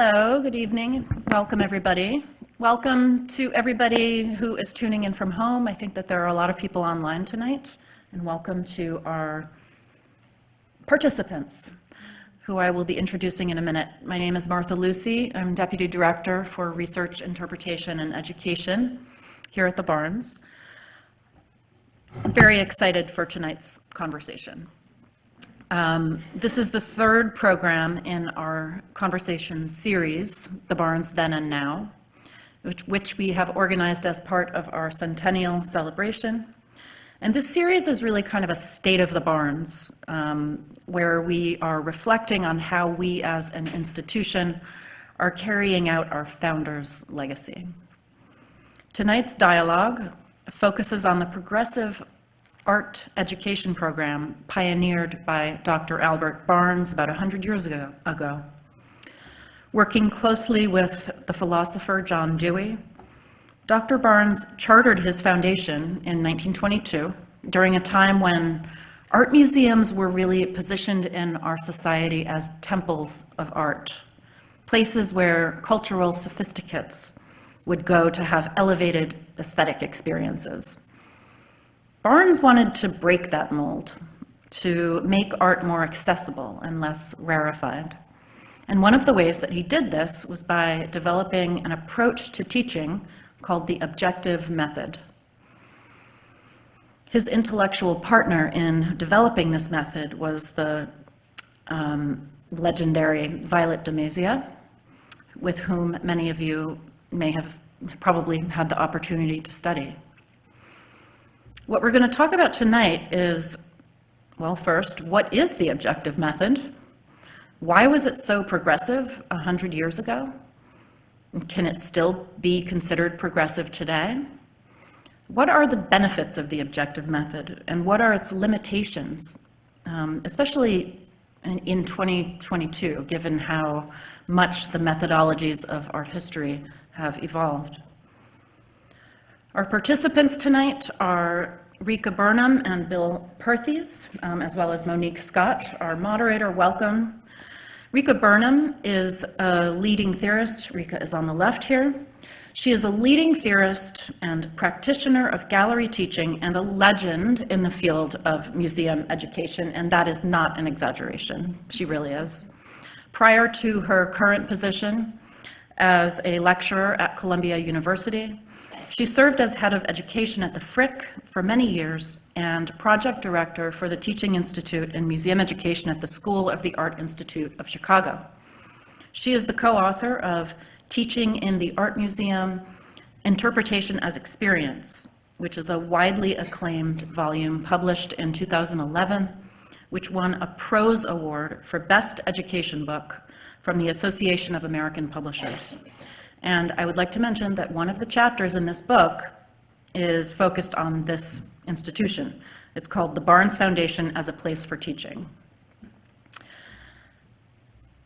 Hello, good evening. Welcome, everybody. Welcome to everybody who is tuning in from home. I think that there are a lot of people online tonight. And welcome to our participants, who I will be introducing in a minute. My name is Martha Lucy. I'm Deputy Director for Research, Interpretation, and Education here at the Barnes. I'm very excited for tonight's conversation. Um, this is the third program in our conversation series, The Barnes Then and Now, which, which we have organized as part of our centennial celebration. And this series is really kind of a state of the Barnes, um, where we are reflecting on how we as an institution are carrying out our founders' legacy. Tonight's dialogue focuses on the progressive art education program pioneered by Dr. Albert Barnes about 100 years ago, ago. Working closely with the philosopher John Dewey, Dr. Barnes chartered his foundation in 1922 during a time when art museums were really positioned in our society as temples of art, places where cultural sophisticates would go to have elevated aesthetic experiences. Barnes wanted to break that mold, to make art more accessible and less rarefied. And one of the ways that he did this was by developing an approach to teaching called the objective method. His intellectual partner in developing this method was the um, legendary Violette de Mazia, with whom many of you may have probably had the opportunity to study. What we're going to talk about tonight is, well, first, what is the objective method? Why was it so progressive 100 years ago? Can it still be considered progressive today? What are the benefits of the objective method and what are its limitations, um, especially in, in 2022, given how much the methodologies of art history have evolved? Our participants tonight are Rika Burnham and Bill Perthes, um, as well as Monique Scott, our moderator. Welcome. Rika Burnham is a leading theorist. Rika is on the left here. She is a leading theorist and practitioner of gallery teaching and a legend in the field of museum education, and that is not an exaggeration. She really is. Prior to her current position as a lecturer at Columbia University, she served as head of education at the Frick for many years and project director for the Teaching Institute and Museum Education at the School of the Art Institute of Chicago. She is the co-author of Teaching in the Art Museum, Interpretation as Experience, which is a widely acclaimed volume published in 2011, which won a Prose Award for Best Education Book from the Association of American Publishers. And I would like to mention that one of the chapters in this book is focused on this institution. It's called the Barnes Foundation as a Place for Teaching.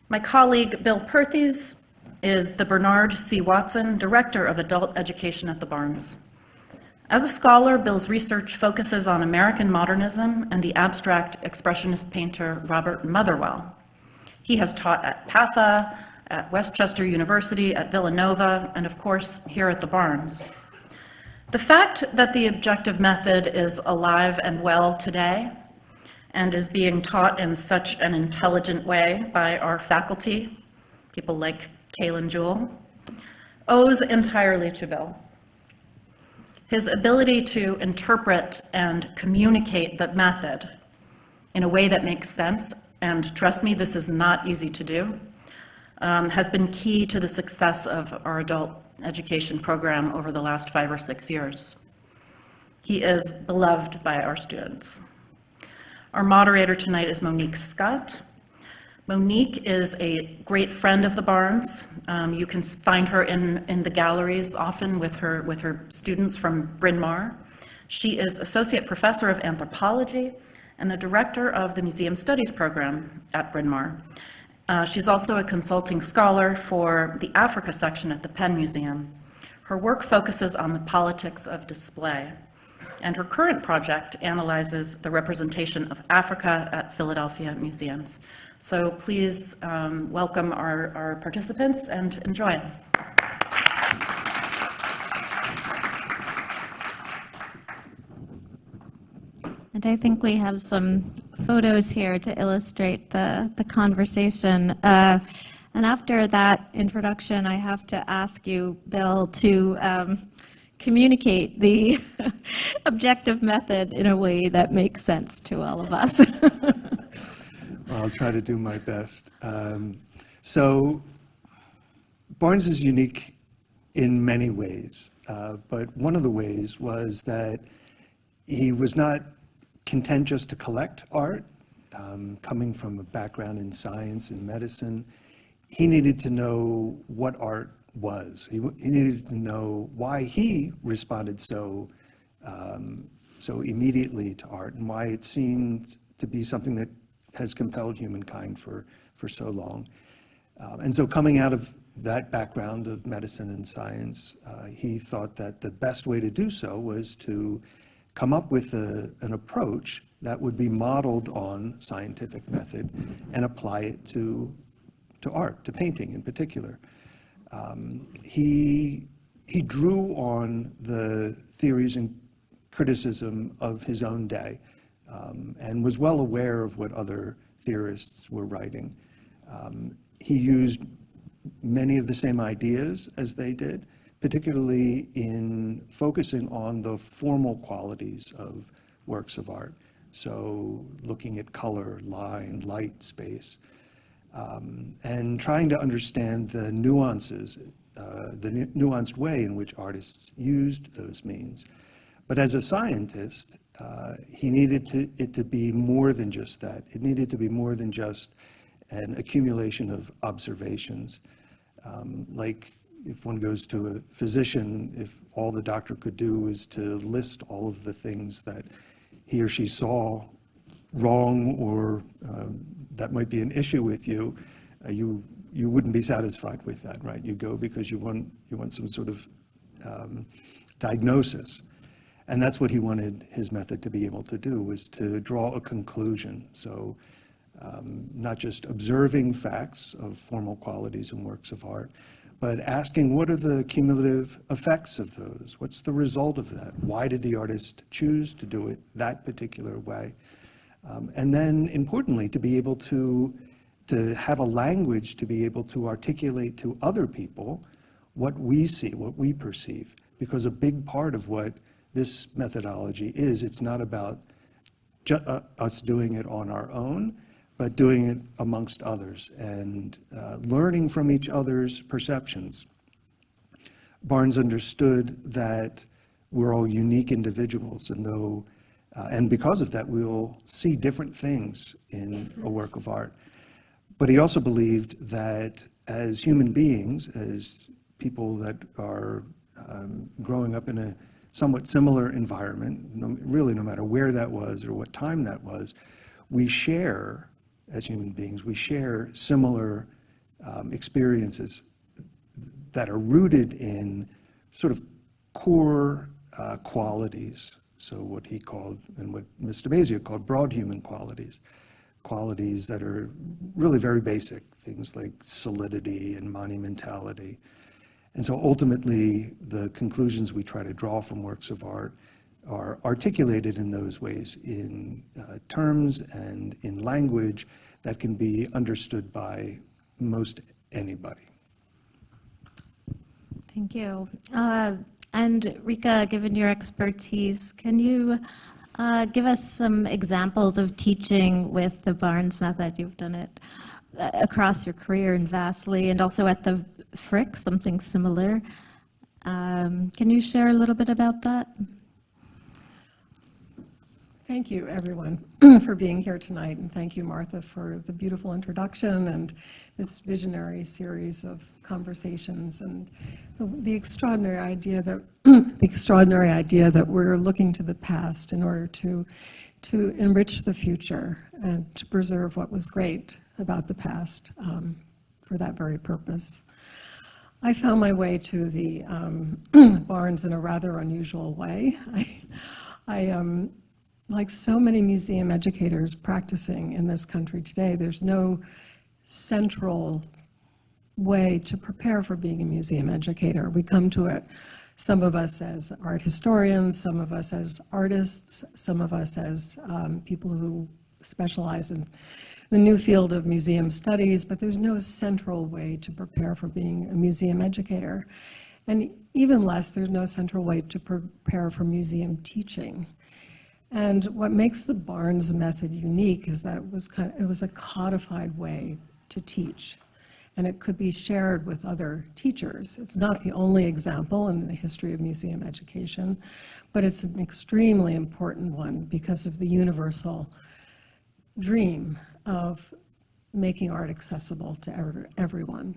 My colleague, Bill Perthes, is the Bernard C. Watson Director of Adult Education at the Barnes. As a scholar, Bill's research focuses on American modernism and the abstract expressionist painter Robert Motherwell. He has taught at PAFA, at West Chester University, at Villanova, and of course, here at the Barnes. The fact that the objective method is alive and well today and is being taught in such an intelligent way by our faculty, people like Kaylin Jewell, owes entirely to Bill. His ability to interpret and communicate the method in a way that makes sense, and trust me, this is not easy to do, um, has been key to the success of our adult education program over the last five or six years. He is beloved by our students. Our moderator tonight is Monique Scott. Monique is a great friend of the Barnes. Um, you can find her in, in the galleries often with her, with her students from Bryn Mawr. She is Associate Professor of Anthropology and the Director of the Museum Studies Program at Bryn Mawr. Uh, she's also a consulting scholar for the Africa section at the Penn Museum. Her work focuses on the politics of display. and her current project analyzes the representation of Africa at Philadelphia museums. So please um, welcome our, our participants and enjoy. And I think we have some photos here to illustrate the, the conversation. Uh, and after that introduction, I have to ask you, Bill, to um, communicate the objective method in a way that makes sense to all of us. I'll try to do my best. Um, so Barnes is unique in many ways, uh, but one of the ways was that he was not content just to collect art, um, coming from a background in science and medicine. He needed to know what art was. He, he needed to know why he responded so um, so immediately to art and why it seemed to be something that has compelled humankind for, for so long. Um, and so coming out of that background of medicine and science, uh, he thought that the best way to do so was to come up with a, an approach that would be modeled on scientific method and apply it to, to art, to painting in particular. Um, he, he drew on the theories and criticism of his own day um, and was well aware of what other theorists were writing. Um, he used many of the same ideas as they did, particularly in focusing on the formal qualities of works of art. So looking at color, line, light, space, um, and trying to understand the nuances, uh, the nu nuanced way in which artists used those means. But as a scientist, uh, he needed to, it to be more than just that. It needed to be more than just an accumulation of observations. Um, like if one goes to a physician, if all the doctor could do is to list all of the things that he or she saw wrong or um, that might be an issue with you, uh, you you wouldn't be satisfied with that, right? You go because you want you want some sort of um, diagnosis. And that's what he wanted his method to be able to do, was to draw a conclusion. So um, not just observing facts of formal qualities and works of art, but asking what are the cumulative effects of those? What's the result of that? Why did the artist choose to do it that particular way? Um, and then importantly, to be able to, to have a language to be able to articulate to other people what we see, what we perceive. Because a big part of what this methodology is. It's not about uh, us doing it on our own, but doing it amongst others and uh, learning from each other's perceptions. Barnes understood that we're all unique individuals, and though, uh, and because of that, we will see different things in a work of art. But he also believed that as human beings, as people that are um, growing up in a somewhat similar environment, no, really no matter where that was or what time that was, we share, as human beings, we share similar um, experiences that are rooted in sort of core uh, qualities. So what he called, and what Mr. de Mazia called broad human qualities, qualities that are really very basic, things like solidity and monumentality, and so ultimately, the conclusions we try to draw from works of art are articulated in those ways in uh, terms and in language that can be understood by most anybody. Thank you. Uh, and Rika, given your expertise, can you uh, give us some examples of teaching with the Barnes method? You've done it uh, across your career in Vastly and also at the Frick, something similar. Um, can you share a little bit about that? Thank you, everyone, for being here tonight, and thank you, Martha, for the beautiful introduction and this visionary series of conversations and the, the extraordinary idea that the extraordinary idea that we're looking to the past in order to to enrich the future and to preserve what was great about the past um, for that very purpose. I found my way to the um, Barnes in a rather unusual way. I, I, um, like so many museum educators practicing in this country today, there's no central way to prepare for being a museum educator. We come to it, some of us as art historians, some of us as artists, some of us as um, people who specialize in the new field of museum studies, but there's no central way to prepare for being a museum educator. And even less, there's no central way to prepare for museum teaching. And what makes the Barnes method unique is that it was, kind of, it was a codified way to teach. And it could be shared with other teachers. It's not the only example in the history of museum education, but it's an extremely important one because of the universal dream of making art accessible to every, everyone.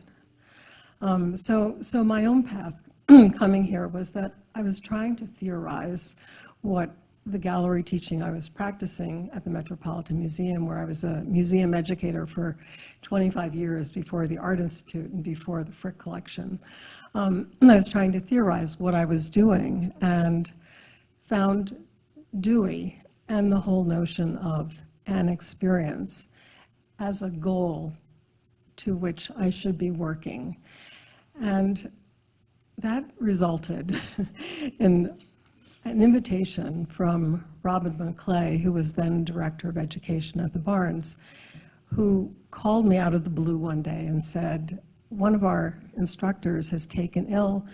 Um, so, so my own path coming here was that I was trying to theorize what the gallery teaching I was practicing at the Metropolitan Museum, where I was a museum educator for 25 years before the Art Institute and before the Frick Collection. Um, I was trying to theorize what I was doing and found Dewey and the whole notion of an experience as a goal to which I should be working. And that resulted in an invitation from Robin McClay, who was then Director of Education at the Barnes, who called me out of the blue one day and said, one of our instructors has taken ill.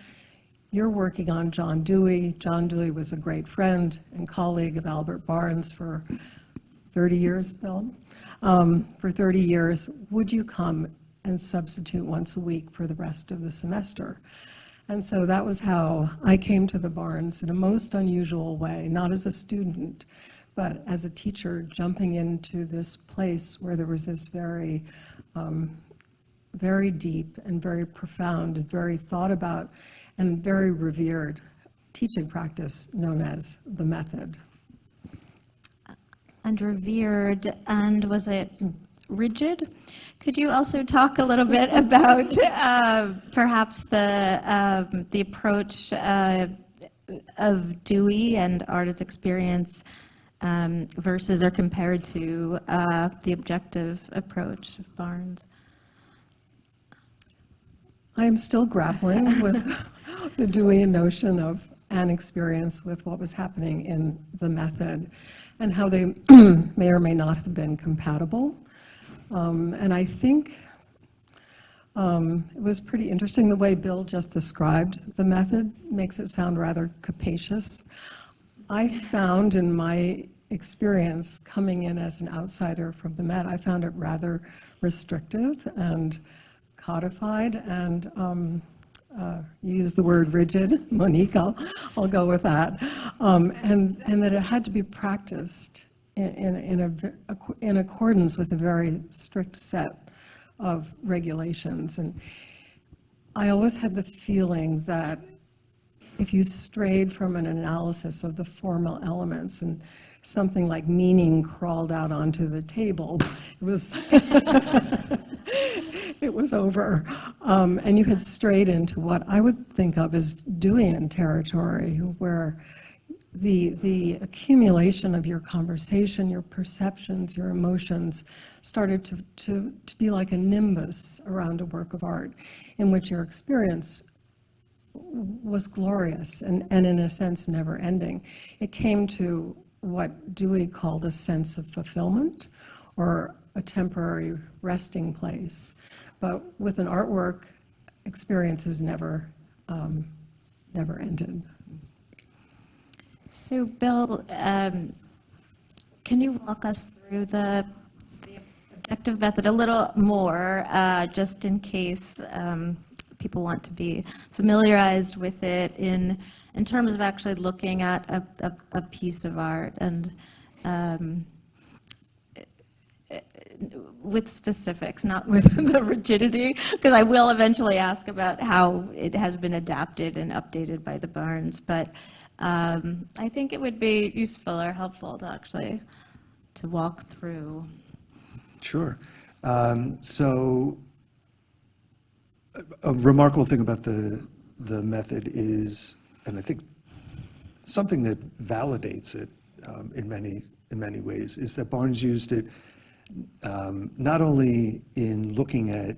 You're working on John Dewey. John Dewey was a great friend and colleague of Albert Barnes for 30 years, Bill, um, for 30 years. Would you come and substitute once a week for the rest of the semester? And so that was how I came to the Barnes in a most unusual way, not as a student, but as a teacher jumping into this place where there was this very, um, very deep and very profound and very thought about and very revered teaching practice known as the method. And revered, and was it rigid? Could you also talk a little bit about uh, perhaps the, um, the approach uh, of Dewey and Art as Experience um, versus or compared to uh, the objective approach of Barnes? I am still grappling with the Deweyan notion of an experience with what was happening in the method and how they may or may not have been compatible. Um, and I think um, it was pretty interesting the way Bill just described the method makes it sound rather capacious. I found in my experience coming in as an outsider from the Met, I found it rather restrictive and codified and um, uh, you used the word rigid, Monique, I'll, I'll go with that, um, and, and that it had to be practiced in, in, in, a, in accordance with a very strict set of regulations. And I always had the feeling that if you strayed from an analysis of the formal elements and something like meaning crawled out onto the table, it was, it was over. Um, and you had strayed into what I would think of as Deweyan territory, where the, the accumulation of your conversation, your perceptions, your emotions started to, to, to be like a nimbus around a work of art in which your experience was glorious and, and in a sense never ending. It came to what Dewey called a sense of fulfillment or a temporary resting place. But with an artwork, experiences never, um, never ended. So Bill, um, can you walk us through the, the objective method a little more, uh, just in case um, people want to be familiarized with it in, in terms of actually looking at a, a, a piece of art and um, with specifics, not with the rigidity, because I will eventually ask about how it has been adapted and updated by the Barnes, but um, I think it would be useful or helpful to actually to walk through. Sure. Um, so a remarkable thing about the, the method is, and I think something that validates it um, in many, in many ways, is that Barnes used it um, not only in looking at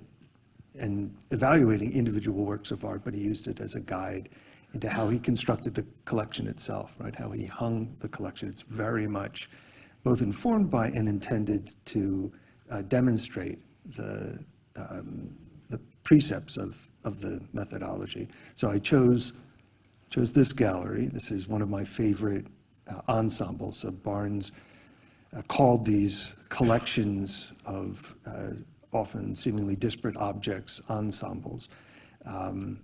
and evaluating individual works of art, but he used it as a guide into how he constructed the collection itself, right? How he hung the collection. It's very much both informed by and intended to uh, demonstrate the, um, the precepts of, of the methodology. So I chose, chose this gallery. This is one of my favorite uh, ensembles. So Barnes uh, called these collections of uh, often seemingly disparate objects ensembles. Um,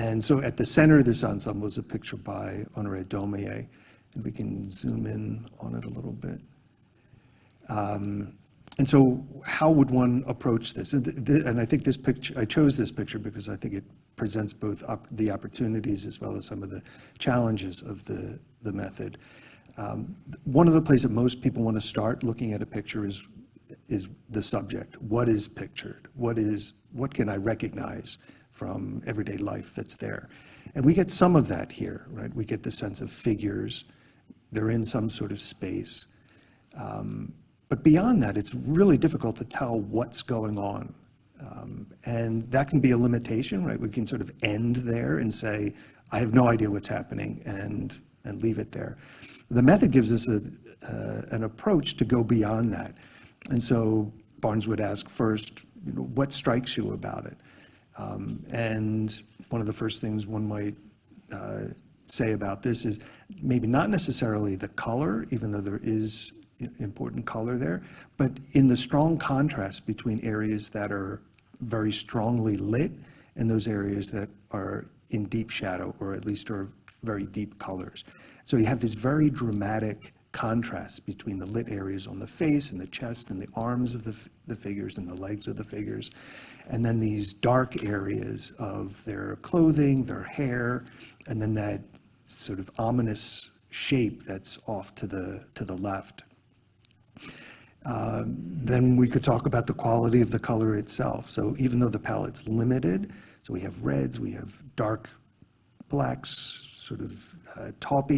and so at the center of this ensemble is a picture by Honoré Daumier, and we can zoom in on it a little bit. Um, and so how would one approach this? And, th- th- and I think this picture, I chose this picture because I think it presents both op- the opportunities as well as some of the challenges of the, the method. Um, one of the places that most people want to start looking at a picture is, is the subject. What is pictured? What is, what can I recognize from everyday life that's there? And we get some of that here, right? We get the sense of figures. They're in some sort of space. Um, but beyond that, it's really difficult to tell what's going on. Um, and that can be a limitation, right? We can sort of end there and say, I have no idea what's happening, and, and leave it there. The method gives us a, uh, an approach to go beyond that. And so Barnes would ask first, you know, what strikes you about it? Um, and one of the first things one might uh, say about this is maybe not necessarily the color, even though there is important color there, but in the strong contrast between areas that are very strongly lit and those areas that are in deep shadow or at least are very deep colors. So you have this very dramatic contrast between the lit areas on the face and the chest and the arms of the, the figures and the legs of the figures, and then these dark areas of their clothing, their hair, and then that sort of ominous shape that's off to the, to the left. Um, Then we could talk about the quality of the color itself. So even though the palette's limited, so we have reds, we have dark blacks, sort of uh,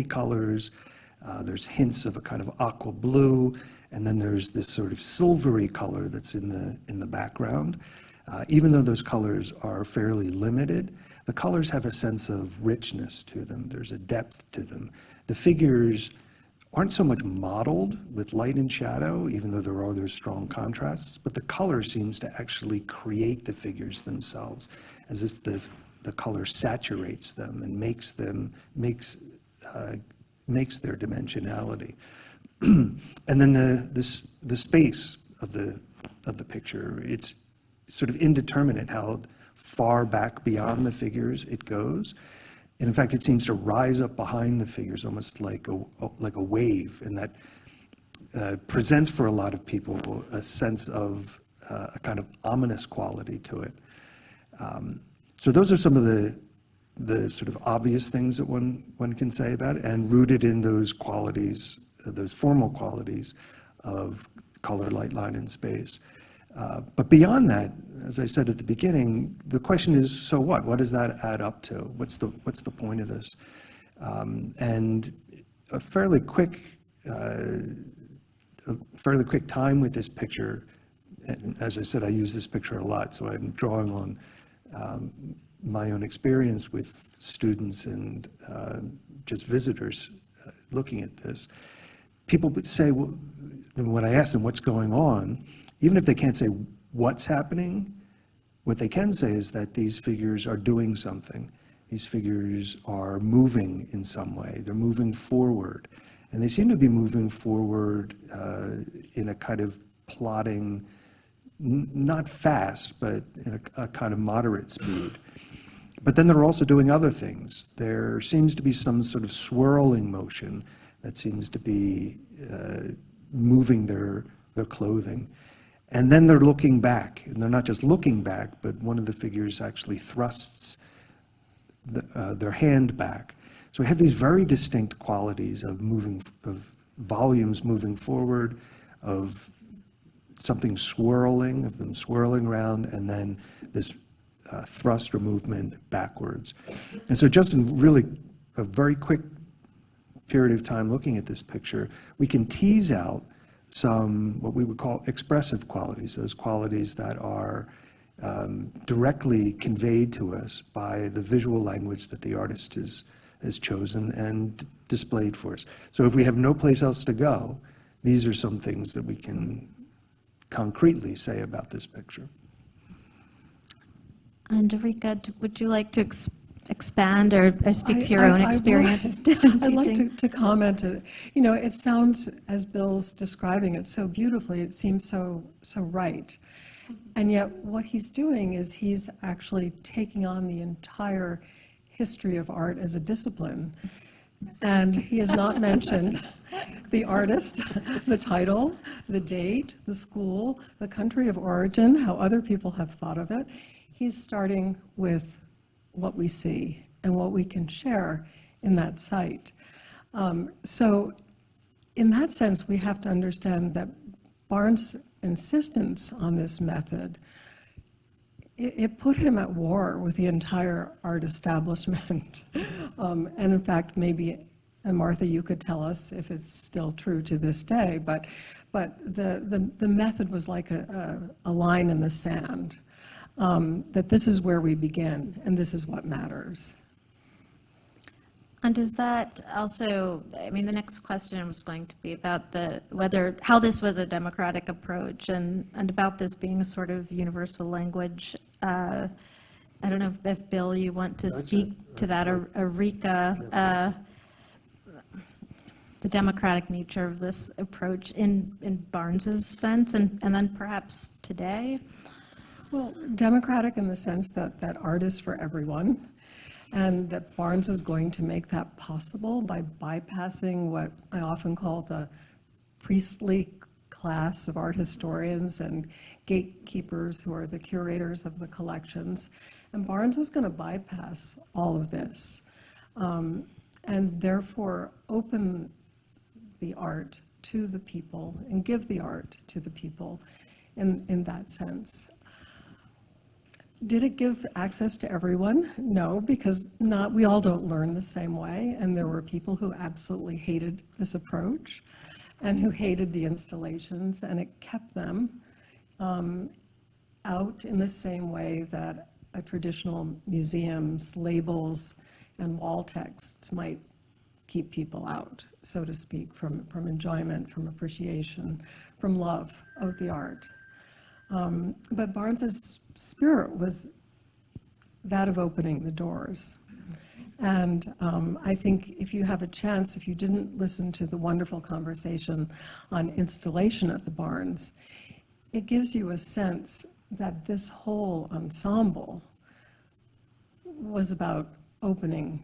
colors, uh, there's hints of a kind of aqua blue, and then there's this sort of silvery color that's in the, in the background. Uh, Even though those colors are fairly limited, the colors have a sense of richness to them. There's a depth to them. The figures aren't so much modeled with light and shadow, even though there are those strong contrasts, but the color seems to actually create the figures themselves, as if the, the color saturates them and makes them, makes, uh, makes their dimensionality. and then the, this, the space of the, of the picture, it's sort of indeterminate how far back beyond the figures it goes. And in fact, it seems to rise up behind the figures, almost like a, like a wave, and that uh, presents for a lot of people a sense of uh, a kind of ominous quality to it. Um, so those are some of the, the sort of obvious things that one, one can say about it, and rooted in those qualities, those formal qualities of color, light, line, and space. Uh, But beyond that, as I said at the beginning, the question is, so what? What does that add up to? What's the, what's the point of this? Um, And a fairly quick, uh, a fairly quick time with this picture, and as I said, I use this picture a lot, so I'm drawing on um, my own experience with students and uh, just visitors uh, looking at this. People would say, well, when I ask them what's going on, even if they can't say what's happening, what they can say is that these figures are doing something. These figures are moving in some way. They're moving forward. And they seem to be moving forward uh, in a kind of plodding, n- not fast, but in a, a kind of moderate speed. But then they're also doing other things. There seems to be some sort of swirling motion that seems to be uh, moving their, their clothing. And then they're looking back, and they're not just looking back, but one of the figures actually thrusts the, uh, their hand back. So we have these very distinct qualities of moving, of volumes moving forward, of something swirling, of them swirling around, and then this uh, thrust or movement backwards. And so just in really a very quick period of time looking at this picture, we can tease out some, what we would call expressive qualities, those qualities that are um, directly conveyed to us by the visual language that the artist has, has chosen and displayed for us. So if we have no place else to go, these are some things that we can concretely say about this picture. And Rika, would you like to ex- expand or or speak to your I- own I- I experience I'd like to, to comment, uh, you know, it sounds, as Bill's describing it so beautifully, it seems so, so right. And yet, what he's doing is he's actually taking on the entire history of art as a discipline. And he has not mentioned the artist, the title, the date, the school, the country of origin, how other people have thought of it. He's starting with what we see and what we can share in that site. Um, So in that sense, we have to understand that Barnes' insistence on this method, it, it put him at war with the entire art establishment. Um, And in fact, maybe, and Martha, you could tell us if it's still true to this day, but, but the, the, the method was like a, a, a line in the sand, um, that this is where we begin and this is what matters. And does that also, I mean, the next question was going to be about the, whether, how this was a democratic approach and, and about this being a sort of universal language. Uh, I don't know if- if, Bill, you want to speak it. to that, or or Rika, uh, the democratic nature of this approach in, in Barnes's sense, and, and then perhaps today? Well, democratic in the sense that, that art is for everyone, and that Barnes was going to make that possible by bypassing what I often call the priestly class of art historians and gatekeepers who are the curators of the collections. And Barnes was going to bypass all of this, um, and therefore open the art to the people and give the art to the people in, in that sense. Did it give access to everyone? No, because not, we all don't learn the same way, and there were people who absolutely hated this approach and who hated the installations, and it kept them um, out in the same way that a traditional museum's labels and wall texts might keep people out, so to speak, from, from enjoyment, from appreciation, from love of the art. Um, But Barnes's spirit was that of opening the doors. And um, I think if you have a chance, if you didn't listen to the wonderful conversation on installation at the Barnes, it gives you a sense that this whole ensemble was about opening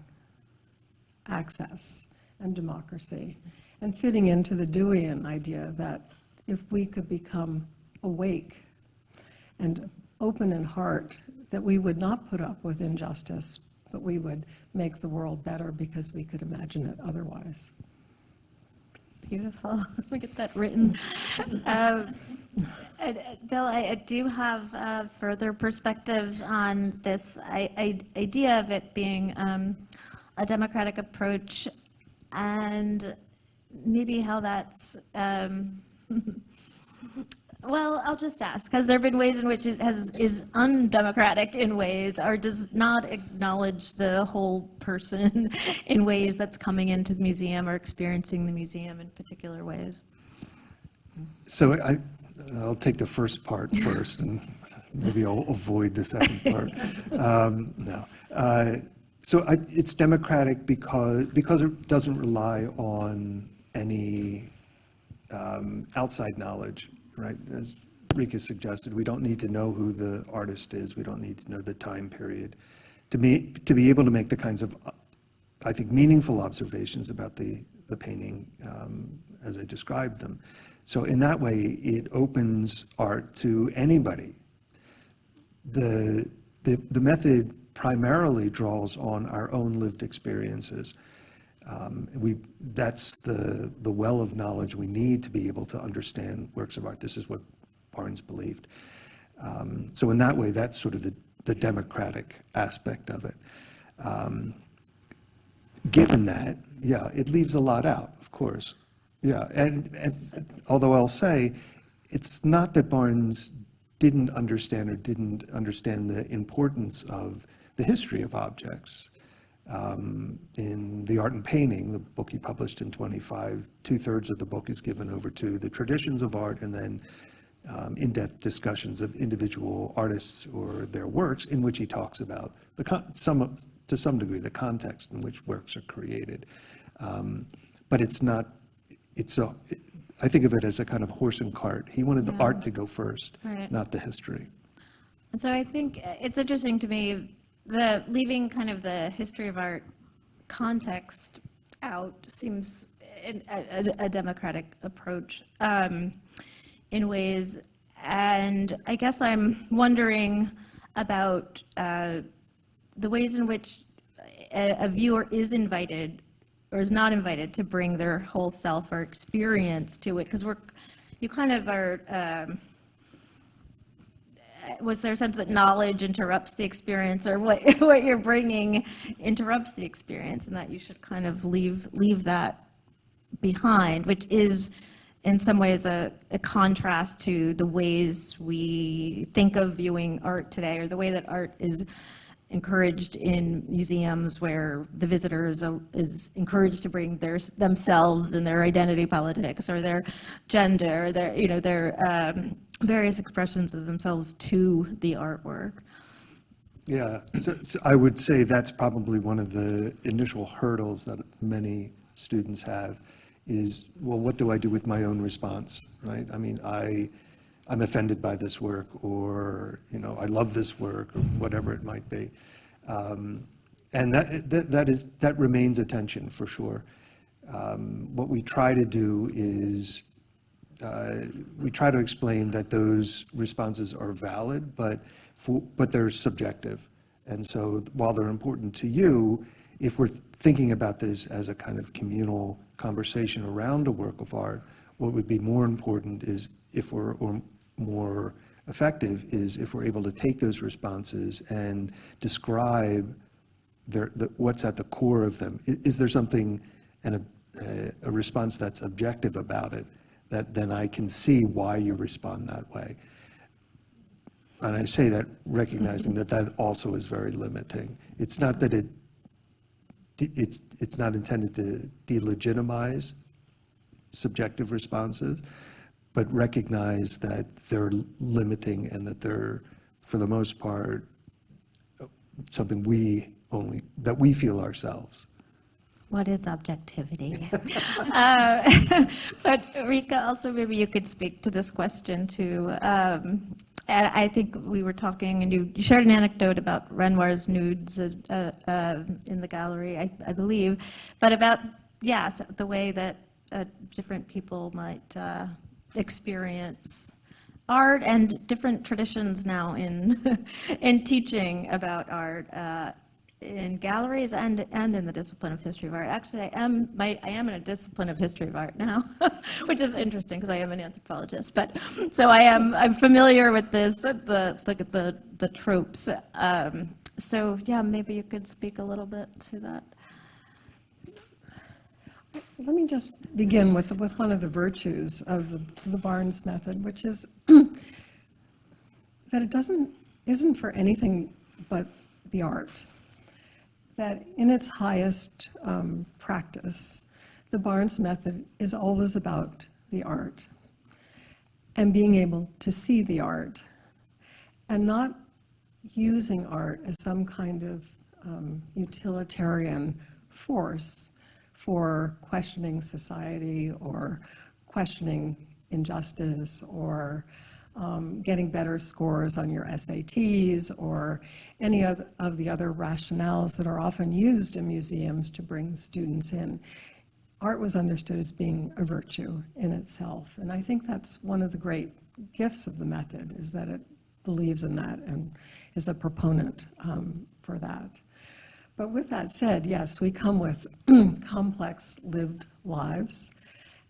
access and democracy and fitting into the Deweyan idea that if we could become awake and open in heart, that we would not put up with injustice, but we would make the world better because we could imagine it otherwise. Beautiful. Me get that written. Um, and, uh, Bill, I I do have uh, further perspectives on this i- i- idea of it being um, a democratic approach and maybe how that's, um, well, I'll just ask, has there been ways in which it has, is undemocratic in ways or does not acknowledge the whole person in ways that's coming into the museum or experiencing the museum in particular ways? So I, I'll take the first part first, and maybe I'll avoid the second part. Um, No. Uh, So I, it's democratic because, because it doesn't rely on any um, outside knowledge, right? As Rika suggested, we don't need to know who the artist is, we don't need to know the time period. To be, to be able to make the kinds of, I think, meaningful observations about the, the painting um, as I described them. So in that way, it opens art to anybody. The, the, the method primarily draws on our own lived experiences. Um, We, that's the, the well of knowledge we need to be able to understand works of art. This is what Barnes believed. Um, So in that way, that's sort of the, the democratic aspect of it. Um, Given that, Yeah, it leaves a lot out, of course. Yeah, and, and although I'll say, it's not that Barnes didn't understand or didn't understand the importance of the history of objects. Um, In The Art in Painting, the book he published in 25, two-thirds of the book is given over to the traditions of art and then um, in-depth discussions of individual artists or their works in which he talks about the, con- some, of- to some degree, the context in which works are created. Um, But it's not, it's a, I think of it as a kind of horse and cart. He wanted the art to go first, Right. not the history. And so I think it's interesting to me, the, leaving kind of the history of art context out seems a, a- a democratic approach um, in ways. And I guess I'm wondering about uh, the ways in which a, a viewer is invited or is not invited to bring their whole self or experience to it, because we're, you kind of are, um, was there a sense that knowledge interrupts the experience, or what, what you're bringing interrupts the experience, and that you should kind of leave, leave that behind, which is in some ways a, a contrast to the ways we think of viewing art today, or the way that art is encouraged in museums where the visitor is, is encouraged to bring their, themselves and their identity politics, or their gender, or their, you know, their um, various expressions of themselves to the artwork. Yeah, so, so I would say that's probably one of the initial hurdles that many students have is, well, what do I do with my own response, right? I mean, I, I'm offended by this work, or, you know, I love this work, or whatever it might be. Um, And that, that, that is, that remains a tension, for sure. Um, What we try to do is, uh, we try to explain that those responses are valid, but, for- but they're subjective. And so while they're important to you, if we're thinking about this as a kind of communal conversation around a work of art, what would be more important is if we're, or more effective, is if we're able to take those responses and describe their, the, what's at the core of them. I- Is there something, and a response that's objective about it, that then I can see why you respond that way? And I say that recognizing that that also is very limiting. It's not that it, it's, it's not intended to delegitimize subjective responses, but recognize that they're limiting and that they're, for the most part, something we only, that we feel ourselves. What is objectivity? Uh, But Rika, also maybe you could speak to this question too. Um, I think we were talking, and you shared an anecdote about Renoir's nudes uh, uh, in the gallery, I I believe, but about, yeah, so the way that uh, different people might uh, experience art and different traditions now in, in teaching about art uh, in galleries and, and in the discipline of history of art. Actually, I am, my, I am in a discipline of history of art now, which is interesting because I am an anthropologist. But, so I am, I'm familiar with this, the, the, the, the tropes. Um, So, yeah, maybe you could speak a little bit to that. Let me just begin with, with one of the virtues of the, the Barnes method, which is that it doesn't, isn't for anything but the art. That in its highest um, practice, the Barnes method is always about the art and being able to see the art and not using art as some kind of um, utilitarian force for questioning society or questioning injustice or um, getting better scores on your SATs or any of, of the other rationales that are often used in museums to bring students in. Art was understood as being a virtue in itself, and I think that's one of the great gifts of the method is that it believes in that and is a proponent um, for that. But with that said, yes, we come with complex lived lives,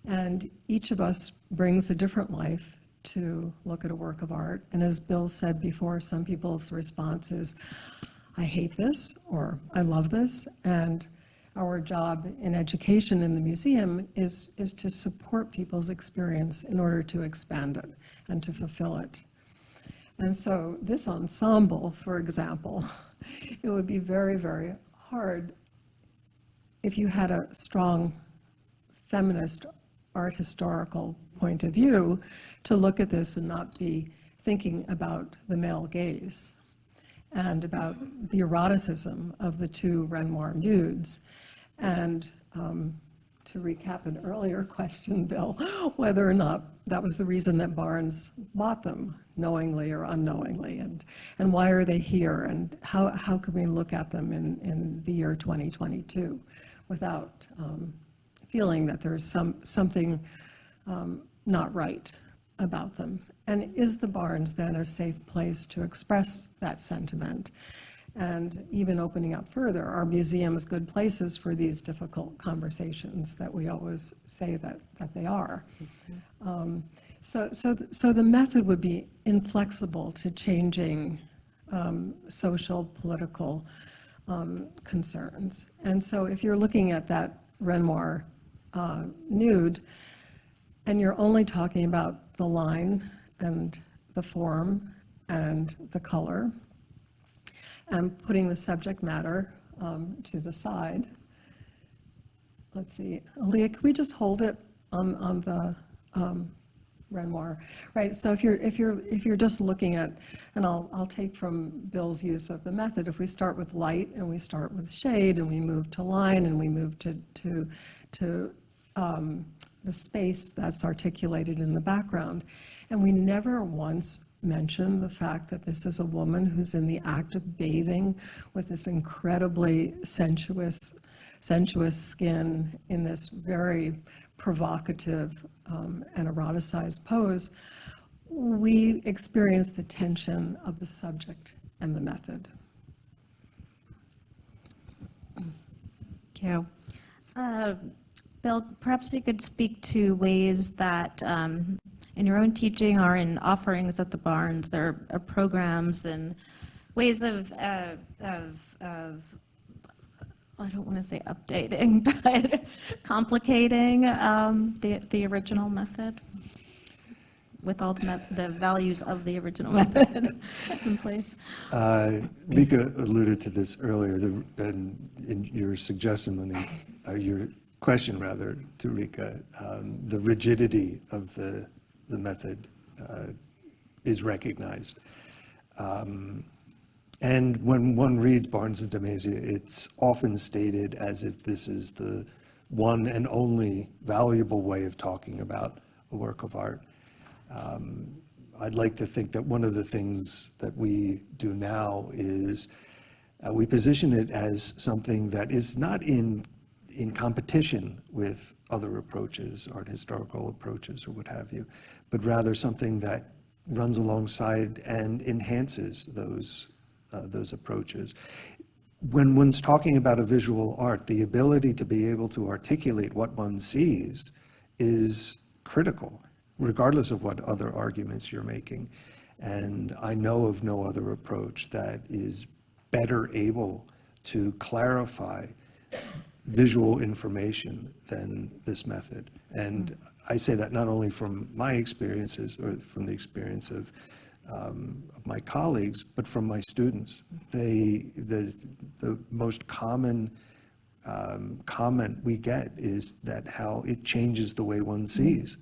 and each of us brings a different life to look at a work of art. And as Bill said before, some people's response is, I hate this, or I love this, and our job in education in the museum is, is to support people's experience in order to expand it and to fulfill it. And so this ensemble, for example, it would be very, very hard if you had a strong feminist art historical point of view to look at this and not be thinking about the male gaze and about the eroticism of the two Renoir nudes. And um, to recap an earlier question, Bill, whether or not that was the reason that Barnes bought them, knowingly or unknowingly, and, and why are they here, and how, how can we look at them in, in the year 2022 without um, feeling that there's some, something um, not right about them? And is the Barnes then a safe place to express that sentiment? And even opening up further, are museums good places for these difficult conversations that we always say that, that they are? Um, So, so, th- so the method would be inflexible to changing um, social, political um, concerns. And so if you're looking at that Renoir uh, nude, and you're only talking about the line and the form and the color, and putting the subject matter um, to the side. Let's see, Aaliyah, can we just hold it on, on the um, Renoir? Right, so if you're, if you're, if you're just looking at, and I'll, I'll take from Bill's use of the method, if we start with light and we start with shade and we move to line and we move to, to, to um, the space that's articulated in the background. And we never once mention the fact that this is a woman who's in the act of bathing with this incredibly sensuous, sensuous skin in this very provocative um, and eroticized pose. We experience the tension of the subject and the method. Thank you. Uh, Bill, perhaps you could speak to ways that um, in your own teaching or in offerings at the Barnes, there are programs and ways of, uh, of, of I don't want to say updating, but complicating um, the, the original method with all the, the values of the original method in place. Uh, Mika alluded to this earlier, the- and in your suggestion, Monique, or your question rather, to Rika, um, the rigidity of the, the method uh, is recognized. Um, And when one reads Barnes and de Mazia, it's often stated as if this is the one and only valuable way of talking about a work of art. Um, I'd like to think that one of the things that we do now is uh, we position it as something that is not in, in competition with other approaches, art historical approaches or what have you, but rather something that runs alongside and enhances those, uh, those approaches. When one's talking about a visual art, the ability to be able to articulate what one sees is critical, regardless of what other arguments you're making. And I know of no other approach that is better able to clarify visual information than this method. And I say that not only from my experiences or from the experience of, um, of my colleagues, but from my students. They, the, the most common um, comment we get is that how it changes the way one sees.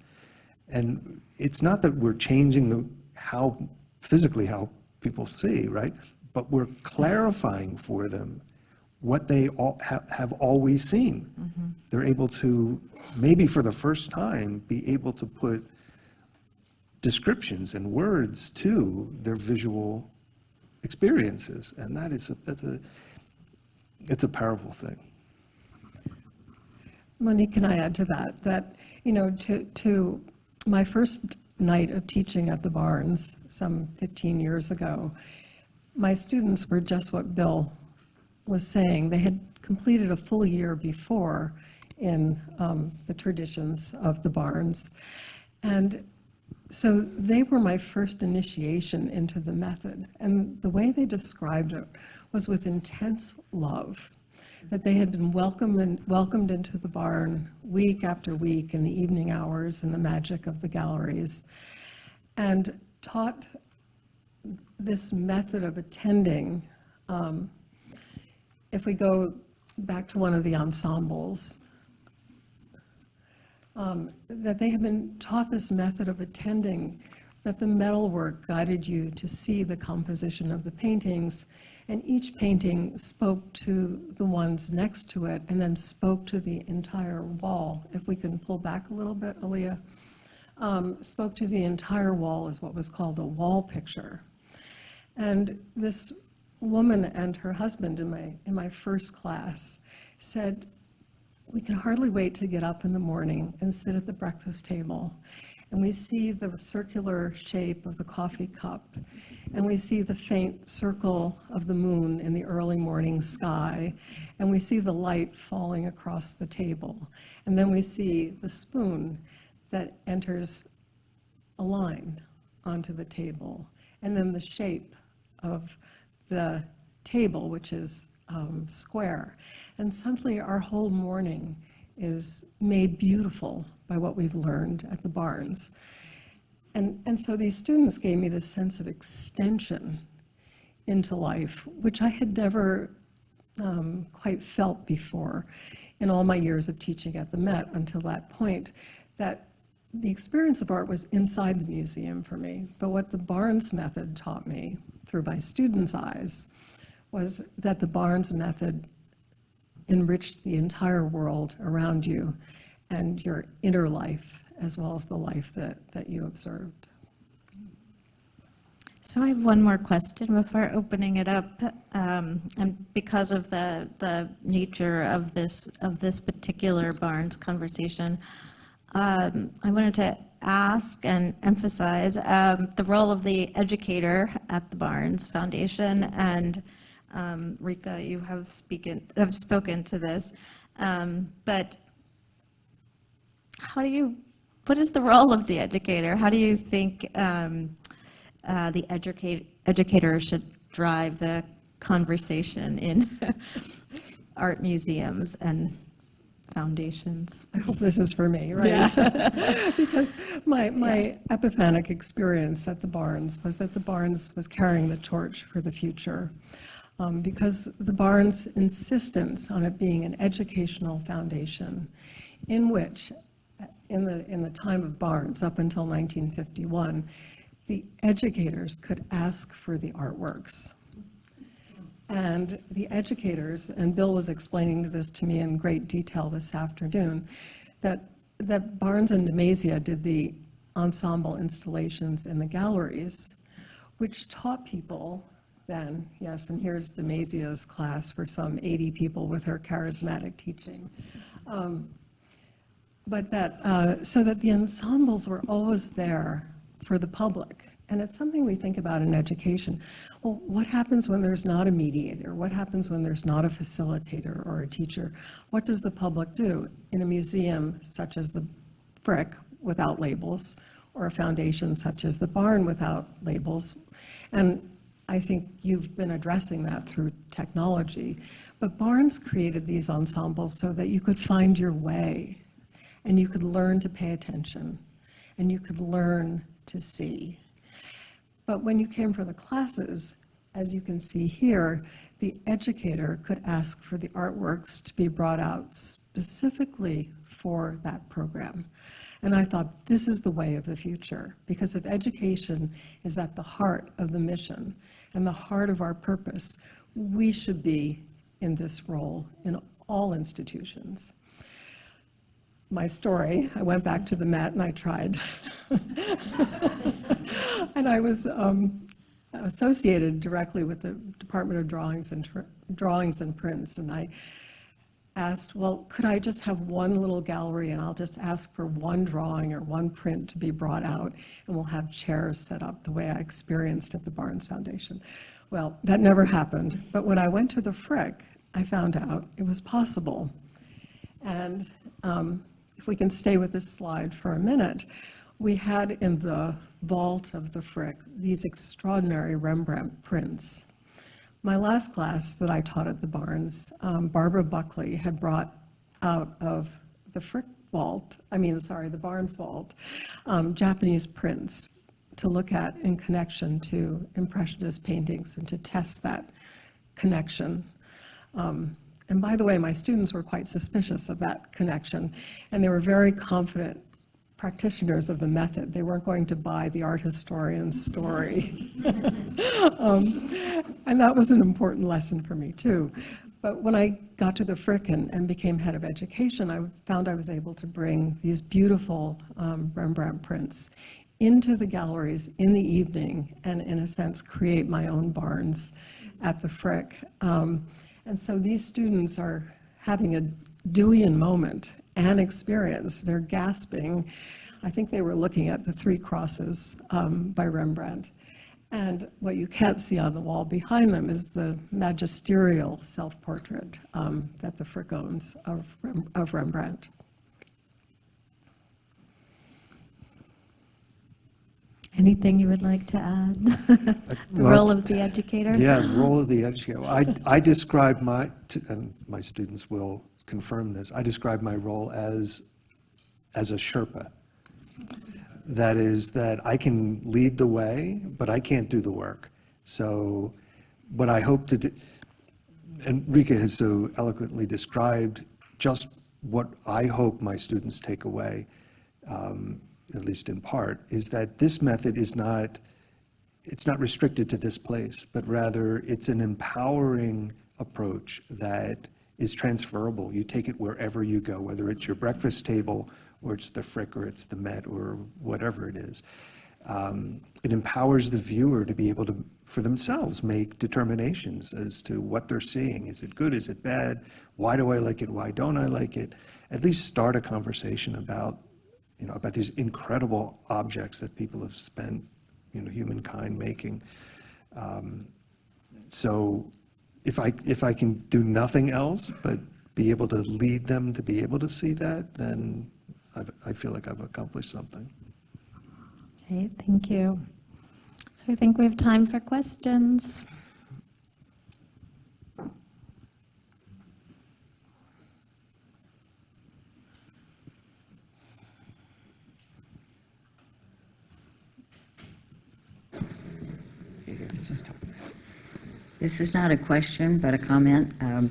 And it's not that we're changing the, how, physically how people see, right? But we're clarifying for them what they all have, have always seen. Mm-hmm. They're able to, maybe for the first time, be able to put descriptions and words to their visual experiences. And that is, a, that's a, it's a powerful thing. Monique, can I add to that? That, you know, to, to my first night of teaching at the Barnes some 15 years ago, my students were just what Bill was saying. They had completed a full year before in um, the traditions of the Barnes. And so they were my first initiation into the method. And the way they described it was with intense love. that they had been welcomed, and welcomed into the barn week after week in the evening hours and the magic of the galleries, and taught this method of attending. um, If we go back to one of the ensembles, um, that they have been taught this method of attending, that the metalwork guided you to see the composition of the paintings, and each painting spoke to the ones next to it, and then spoke to the entire wall. If we can pull back a little bit, Aaliyah. Um, Spoke to the entire wall as what was called a wall picture. And this woman and her husband in my, in my first class said, we can hardly wait to get up in the morning and sit at the breakfast table. And we see the circular shape of the coffee cup. And we see the faint circle of the moon in the early morning sky. And we see the light falling across the table. And then we see the spoon that enters aligned onto the table. And then the shape of the table, which is um, square. And suddenly our whole morning is made beautiful by what we've learned at the Barnes. And, and so these students gave me this sense of extension into life, which I had never um, quite felt before in all my years of teaching at the Met until that point, that the experience of art was inside the museum for me. But what the Barnes method taught me through my students' eyes was that the Barnes method enriched the entire world around you and your inner life as well as the life that, that you observed. So I have one more question before opening it up. Um, And because of the, the nature of this, of this particular Barnes conversation, um, I wanted to ask and emphasize um, the role of the educator at the Barnes Foundation. And um, Rika, you have speaken, have spoken to this. Um, But how do you, what is the role of the educator? How do you think um, uh, the educate, educator should drive the conversation in art museums and foundations? I hope this is for me, right? Because my, my epiphanic experience at the Barnes was that the Barnes was carrying the torch for the future. Um, Because the Barnes' insistence on it being an educational foundation in which, in the, in the time of Barnes, up until 1951, the educators could ask for the artworks. And the educators, and Bill was explaining this to me in great detail this afternoon, that, that Barnes and de Mazia did the ensemble installations in the galleries, which taught people then, yes, and here's de Mazia's class for some 80 people with her charismatic teaching. Um, But that, uh, so that the ensembles were always there for the public. And it's something we think about in education. Well, what happens when there's not a mediator? What happens when there's not a facilitator or a teacher? What does the public do in a museum such as the Frick without labels, or a foundation such as the Barn without labels? And I think you've been addressing that through technology. But Barnes created these ensembles so that you could find your way, and you could learn to pay attention, and you could learn to see. But when you came for the classes, as you can see here, the educator could ask for the artworks to be brought out specifically for that program. And I thought, this is the way of the future, because if education is at the heart of the mission and the heart of our purpose, we should be in this role in all institutions. My story, I went back to the Met and I tried. And I was um, associated directly with the Department of Drawings and, Drawings and Prints, and I asked, well, could I just have one little gallery and I'll just ask for one drawing or one print to be brought out, and we'll have chairs set up the way I experienced at the Barnes Foundation. Well, that never happened, but when I went to the Frick, I found out it was possible. And um, if we can stay with this slide for a minute, we had in the vault of the Frick these extraordinary Rembrandt prints. My last class that I taught at the Barnes, um, Barbara Buckley had brought out of the Frick Vault, I mean, sorry, the Barnes Vault, um, Japanese prints to look at in connection to Impressionist paintings and to test that connection. Um, And by the way, my students were quite suspicious of that connection, and they were very confident practitioners of the method. They weren't going to buy the art historian's story. Um, And that was an important lesson for me, too. But when I got to the Frick and, and became head of education, I found I was able to bring these beautiful um, Rembrandt prints into the galleries in the evening and, in a sense, create my own Barnes at the Frick. Um, and so these students are having a Deweyan moment and experience. They're gasping. I think they were looking at the Three Crosses um, by Rembrandt. And what you can't see on the wall behind them is the magisterial self-portrait um, that the Frick owns of, Rem- of Rembrandt. Anything you would like to add? The Well, role of the educator? Yeah, the role of the educator. I, I describe my, and my students will confirm this, I describe my role as, as a Sherpa. That is, that I can lead the way, but I can't do the work. So what I hope to do, and Rika has so eloquently described just what I hope my students take away, um, at least in part, is that this method is not, it's not restricted to this place, but rather it's an empowering approach that is transferable. You take it wherever you go, whether it's your breakfast table, or it's the Frick, or it's the Met, or whatever it is. Um, It empowers the viewer to be able to, for themselves, make determinations as to what they're seeing. Is it good? Is it bad? Why do I like it? Why don't I like it? At least start a conversation about, you know, about these incredible objects that people have spent, you know, humankind making. Um, So if I, if I can do nothing else but be able to lead them to be able to see that, then I've, I feel like I've accomplished something. Okay, thank you. So I think we have time for questions. This is not a question, but a comment. Um,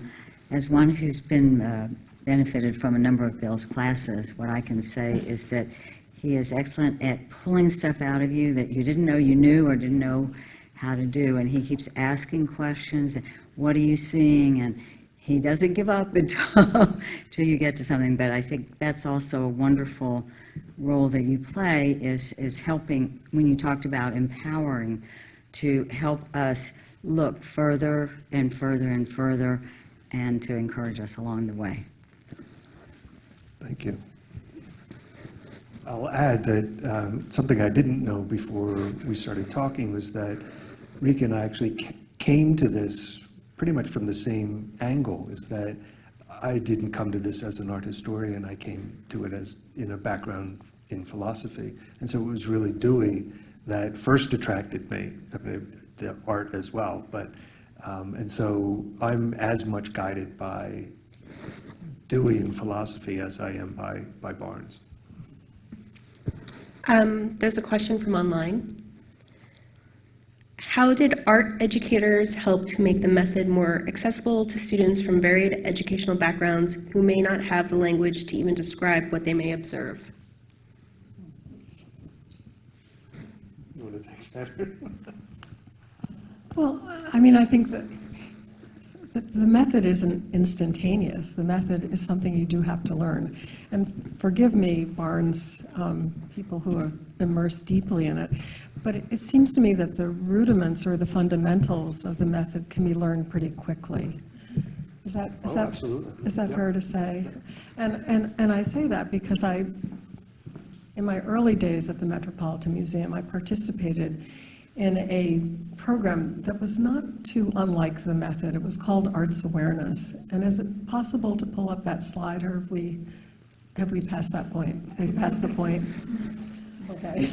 As one who's been uh, benefited from a number of Bill's classes, what I can say is that he is excellent at pulling stuff out of you that you didn't know you knew or didn't know how to do, and he keeps asking questions, and what are you seeing? And he doesn't give up until, until you get to something, but I think that's also a wonderful role that you play, is, is helping, when you talked about empowering, to help us look further and further and further, and to encourage us along the way. Thank you. I'll add that um, something I didn't know before we started talking was that Rika and I actually came to this pretty much from the same angle, is that I didn't come to this as an art historian, I came to it as, in a background in philosophy. And so it was really Dewey that first attracted me, I mean, the art as well, but, um, and so I'm as much guided by Dewey in philosophy as I am by, by Barnes. Um, There's a question from online. How did art educators help to make the method more accessible to students from varied educational backgrounds who may not have the language to even describe what they may observe? You want to take that? Well, I mean, I think that the method isn't instantaneous. The method is something you do have to learn. And forgive me, Barnes, um, people who are immersed deeply in it, but it- it seems to me that the rudiments or the fundamentals of the method can be learned pretty quickly. Is that, is Oh, that? absolutely. Is that Yep. fair to say? And, and, and I say that because I, in my early days at the Metropolitan Museum, I participated in a program that was not too unlike the method. It was called Arts Awareness. And is it possible to pull up that slide, or have we, have we passed that point? Have we passed the point? Okay.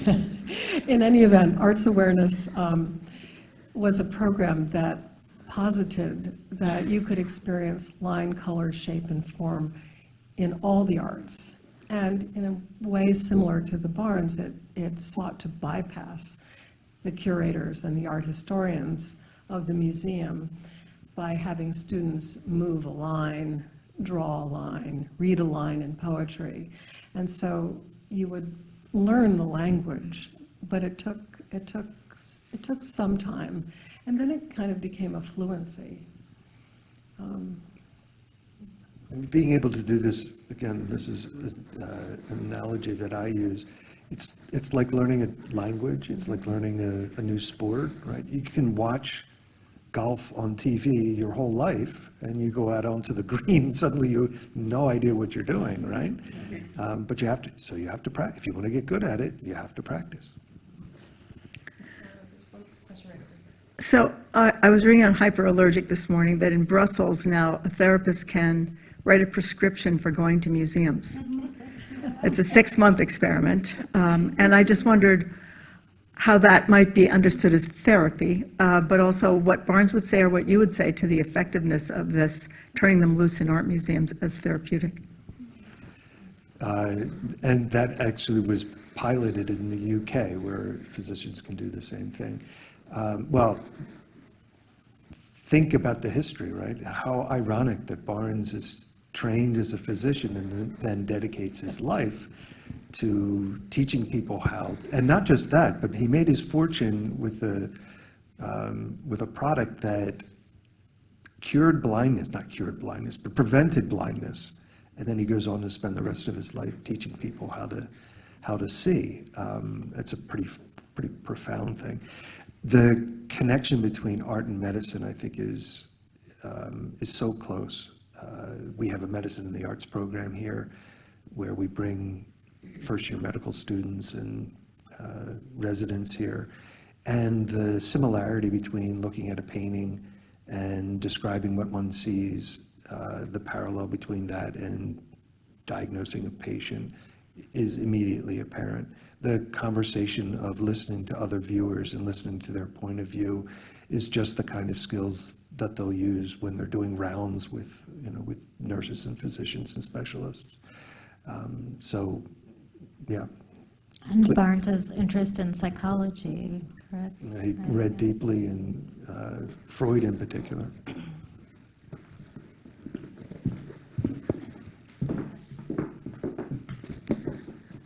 In any event, Arts Awareness um, was a program that posited that you could experience line, color, shape, and form in all the arts. And in a way similar to the Barnes, it, it sought to bypass the curators and the art historians of the museum by having students move a line, draw a line, read a line in poetry. And so you would learn the language, but it took, it took, it took some time. And then it kind of became a fluency. Um, And being able to do this, again, this is uh, an analogy that I use. It's, it's like learning a language, it's like learning a, a new sport, right? You can watch golf on TV your whole life, and you go out onto the green, and suddenly you have no idea what you're doing, right? Um, But you have to, so you have to practice. If you want to get good at it, you have to practice. So I I was reading on hyperallergic this morning that in Brussels now, a therapist can write a prescription for going to museums. It's a six-month experiment, um, and I just wondered how that might be understood as therapy, uh, but also what Barnes would say or what you would say to the effectiveness of this, turning them loose in art museums as therapeutic. Uh, And that actually was piloted in the UK, where physicians can do the same thing. Um, Well, think about the history, right? How ironic that Barnes is trained as a physician and then- dedicates his life to teaching people how, and not just that, but he made his fortune with a, um, with a product that cured blindness, not cured blindness, but prevented blindness. And then he goes on to spend the rest of his life teaching people how to, how to see. Um, It's a pretty, pretty profound thing. The connection between art and medicine, I think, is, um, is so close. Uh, We have a medicine in the arts program here where we bring first-year medical students and uh, residents here. And the similarity between looking at a painting and describing what one sees, uh, the parallel between that and diagnosing a patient is immediately apparent. The conversation of listening to other viewers and listening to their point of view is just the kind of skills that they'll use when they're doing rounds with, you know, with nurses and physicians and specialists. Um, So, yeah, And Cl- Barnes's interest in psychology, correct? He read deeply in uh, Freud in particular.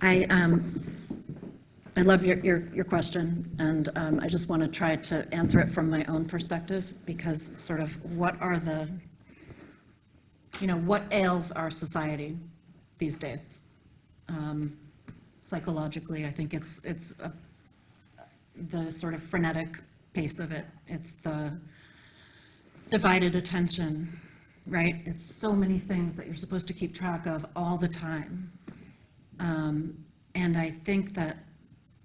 I, um, I love your, your, your question, and um, I just want to try to answer it from my own perspective, because sort of what are the, you know, what ails our society these days? Um, Psychologically, I think it's, it's a- the sort of frenetic pace of it. It's the divided attention, right? It's so many things that you're supposed to keep track of all the time. Um, And I think that,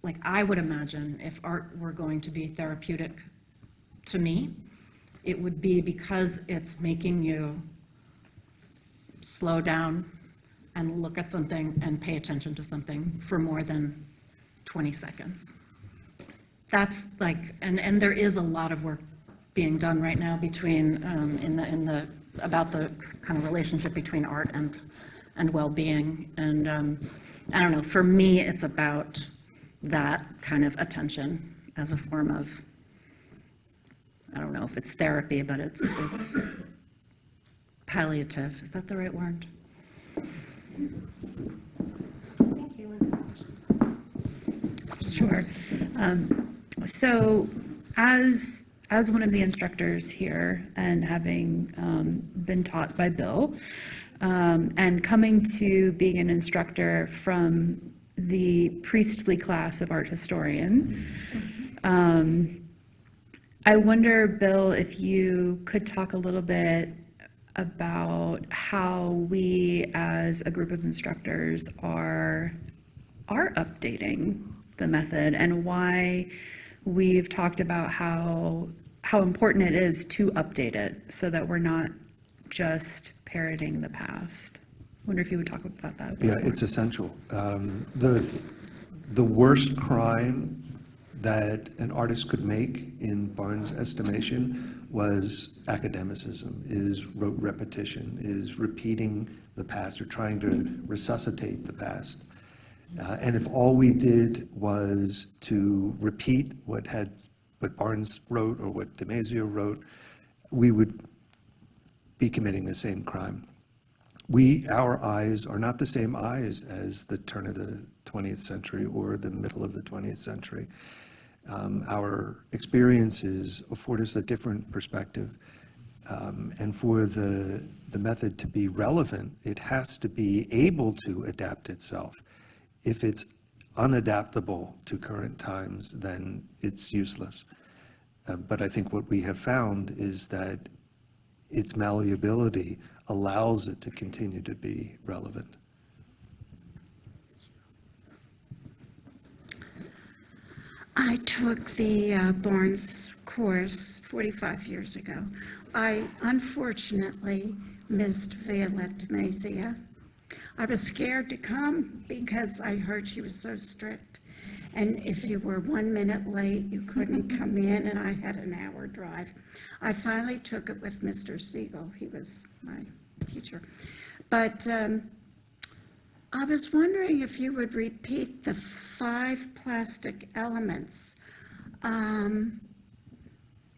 like, I would imagine if art were going to be therapeutic to me, it would be because it's making you slow down and look at something and pay attention to something for more than 20 seconds. That's like, and, and there is a lot of work being done right now between, um, in the, in the, about the kind of relationship between art and, and well-being. And, um, I don't know, for me, it's about that kind of attention as a form of, I don't know if it's therapy, but it's, it's palliative, is that the right word? Sure. Um, So as, as one of the instructors here and having um, been taught by Bill, um, and coming to being an instructor from the priestly class of art historian, um, I wonder, Bill, if you could talk a little bit about how we, as a group of instructors, are are updating the method and why we've talked about how, how important it is to update it so that we're not just parroting the past. Wonder if you would talk about that. Yeah, more. it's essential. Um, The, the worst crime that an artist could make, in Barnes' estimation, was academicism, is rote repetition, is repeating the past or trying to resuscitate the past. Uh, And if all we did was to repeat what had, what Barnes wrote or what de Mazia wrote, we would be committing the same crime. We, our eyes are not the same eyes as the turn of the 20th century or the middle of the 20th century. Um, Our experiences afford us a different perspective. Um, And for the, the method to be relevant, it has to be able to adapt itself. If it's unadaptable to current times, then it's useless. Uh, But I think what we have found is that its malleability allows it to continue to be relevant. I took the uh, Barnes course 45 years ago. I unfortunately missed Violette de Mazia. I was scared to come because I heard she was so strict. And if you were one minute late, you couldn't come in, and I had an hour drive. I finally took it with Mr. Siegel. He was my teacher. But um, I was wondering if you would repeat the five plastic elements. Um,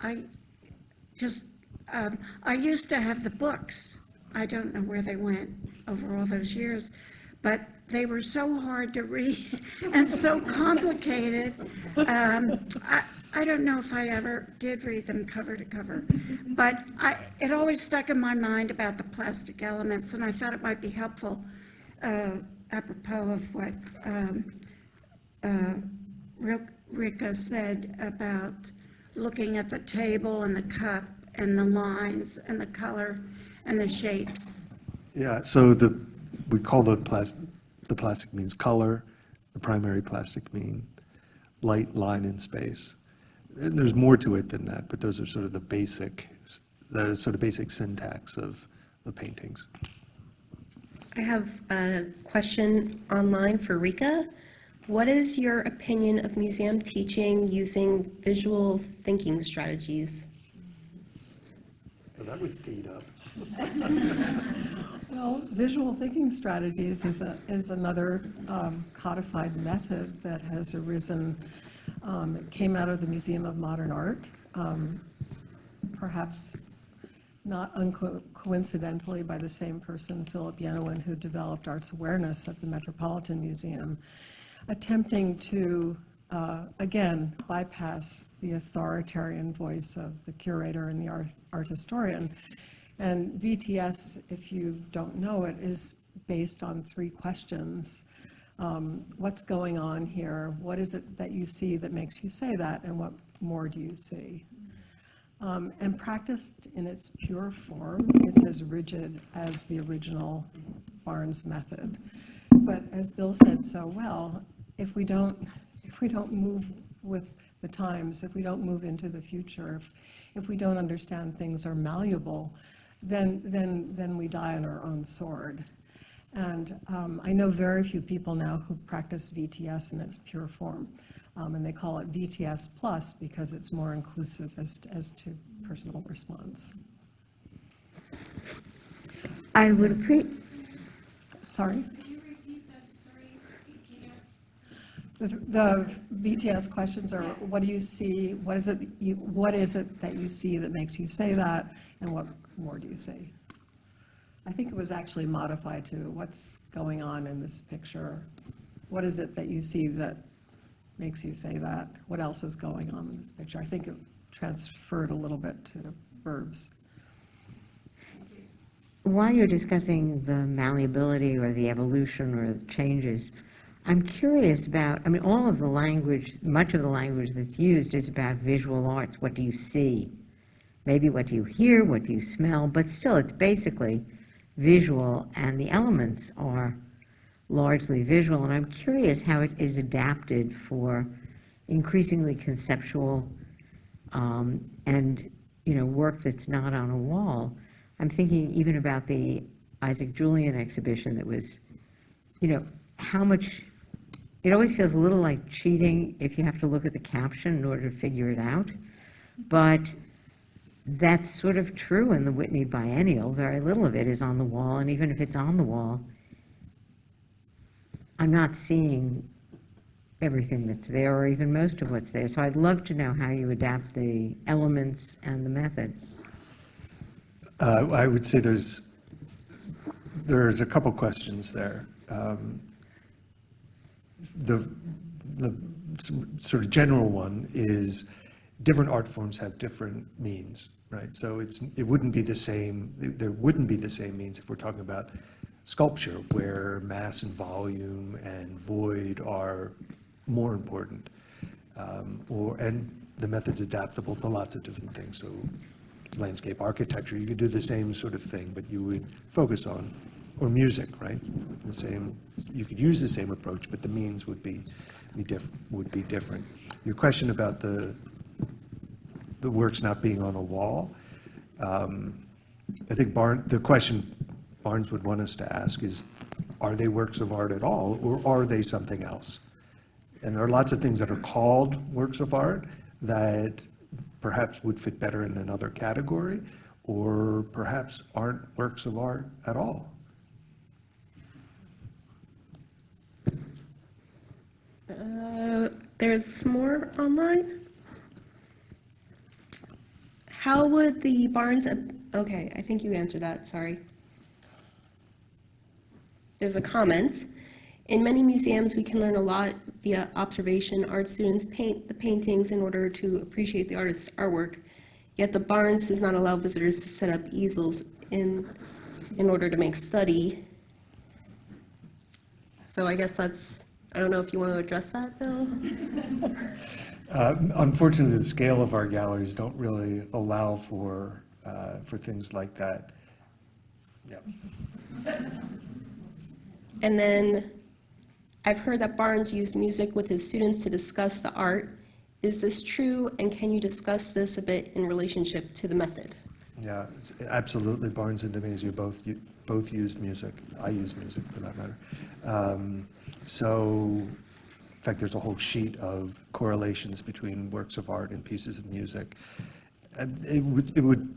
I just, um, I used to have the books. I don't know where they went over all those years, but they were so hard to read and so complicated. Um, I, I don't know if I ever did read them cover to cover, but I, it always stuck in my mind about the plastic elements, and I thought it might be helpful uh, apropos of what um, uh, said about looking at the table and the cup and the lines and the color and the shapes. Yeah, so the, we call the plastic, the plastic means color, the primary plastic mean light, line, and space. And there's more to it than that, but those are sort of the basic, the sort of basic syntax of the paintings. I have a question online for Rika. What is your opinion of museum teaching using visual thinking strategies? Well, that was teed up. Well, visual thinking strategies is, a, is another um, codified method that has arisen. Um, it came out of the Museum of Modern Art, um, perhaps not uncoincidentally by the same person, Philip Yenawine, who developed arts awareness at the Metropolitan Museum, attempting to, uh, again, bypass the authoritarian voice of the curator and the art, art historian and VTS, if you don't know it, is based on three questions. Um, What's going on here? What is it that you see that makes you say that? And what more do you see? Um, And practiced in its pure form, it's as rigid as the original Barnes method. But as Bill said so well, if we don't, if we don't move with the times, if we don't move into the future, if, if we don't understand things are malleable, then, then, then we die on our own sword. And um, I know very few people now who practice VTS in its pure form. Um, and they call it VTS plus because it's more inclusive as, as to personal response. I would appreciate, Sorry? The, the VTS questions are, what do you see, what is it, you, what is it that you see that makes you say that, and what more do you see? I think it was actually modified to, what's going on in this picture? What is it that you see that makes you say that? What else is going on in this picture? I think it transferred a little bit to verbs. While you're discussing the malleability or the evolution or the changes, I'm curious about, I mean, all of the language, much of the language that's used is about visual arts. What do you see? Maybe what do you hear, what do you smell, but still, it's basically visual, and the elements are largely visual. And I'm curious how it is adapted for increasingly conceptual um, and, you know, work that's not on a wall. I'm thinking even about the Isaac Julien exhibition that was, you know, how much it always feels a little like cheating if you have to look at the caption in order to figure it out. But that's sort of true in the Whitney Biennial. Very little of it is on the wall, and even if it's on the wall, I'm not seeing everything that's there, or even most of what's there. So I'd love to know how you adapt the elements and the method. Uh, I would say there's, there's a couple questions there. Um, The, the sort of general one is, different art forms have different means, right? So it's, it wouldn't be the same, there wouldn't be the same means if we're talking about sculpture, where mass and volume and void are more important. Um, Or, and the method's adaptable to lots of different things, so landscape architecture, you could do the same sort of thing, but you would focus on, or music, right? The same, you could use the same approach, but the means would be, be diff, would be different. Your question about the, the works not being on a wall, um, I think Barn, the question Barnes would want us to ask is, are they works of art at all, or are they something else? And there are lots of things that are called works of art that perhaps would fit better in another category, or perhaps aren't works of art at all. Uh, There's more online? How would the Barnes, okay, I think you answered that, sorry. There's a comment. In many museums, we can learn a lot via observation. Art students paint the paintings in order to appreciate the artist's artwork, yet the Barnes does not allow visitors to set up easels in, in order to make study. So I guess that's, I don't know if you want to address that, Bill? Uh, Unfortunately, the scale of our galleries don't really allow for, uh, for things like that. Yeah. And then I've heard that Barnes used music with his students to discuss the art. Is this true, and can you discuss this a bit in relationship to the method? Yeah, absolutely, Barnes and de Mazia both, both used music. I use music, for that matter. Um, So, in fact, there's a whole sheet of correlations between works of art and pieces of music. And it would, it would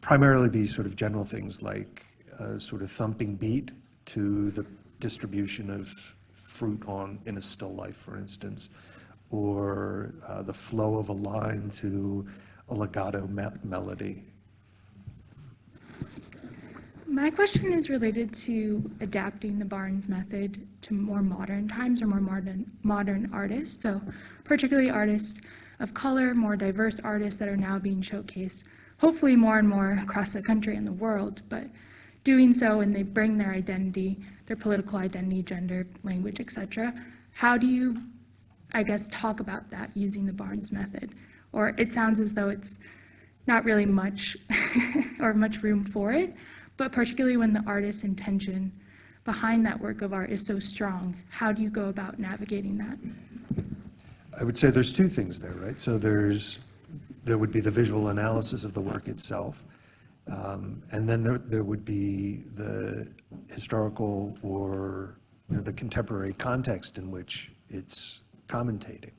primarily be sort of general things like a sort of thumping beat to the distribution of fruit on, in a still life, for instance, or uh, the flow of a line to a legato me- melody. My question is related to adapting the Barnes method to more modern times or more modern, modern artists. So particularly artists of color, more diverse artists that are now being showcased, hopefully more and more across the country and the world, but doing so and they bring their identity, their political identity, gender, language, etc. How do you, I guess, talk about that using the Barnes method? Or it sounds as though it's not really much or much room for it, but particularly when the artist's intention behind that work of art is so strong, how do you go about navigating that? I would say there's two things there, right? So there's, there would be the visual analysis of the work itself, um, and then there, there would be the historical or, you know, the contemporary context in which it's commentating.